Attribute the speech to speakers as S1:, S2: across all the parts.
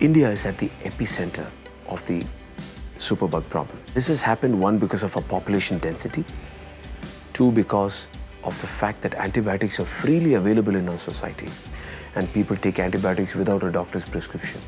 S1: India is at the epicenter of the superbug problem. This has happened, one, because of our population density, two, because of the fact that antibiotics are freely available in our society and people take antibiotics without a doctor's prescription.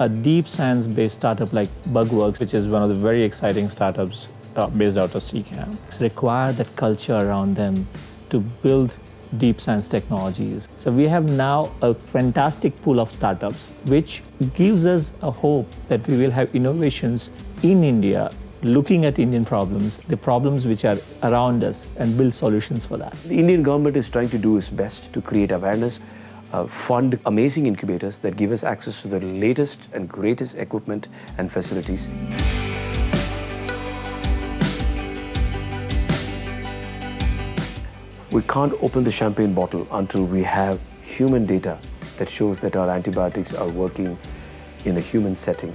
S2: A deep science-based startup like Bugworks, which is one of the very exciting startups uh, based out of C-CAMP, require that culture around them to build deep science technologies. So we have now a fantastic pool of startups, which gives us a hope that we will have innovations in India looking at Indian problems, the problems which are around us, and build solutions for that.
S1: The Indian government is trying to do its best to create awareness uh, fund amazing incubators that give us access to the latest and greatest equipment and facilities. We can't open the champagne bottle until we have human data that shows that our antibiotics are working in a human setting.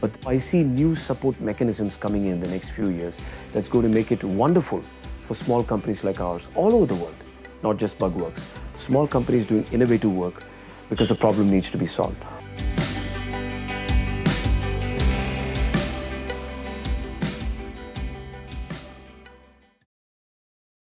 S1: But I see new support mechanisms coming in the next few years that's going to make it wonderful for small companies like ours all over the world not just Bugworks. Small companies doing innovative work because a problem needs to be solved.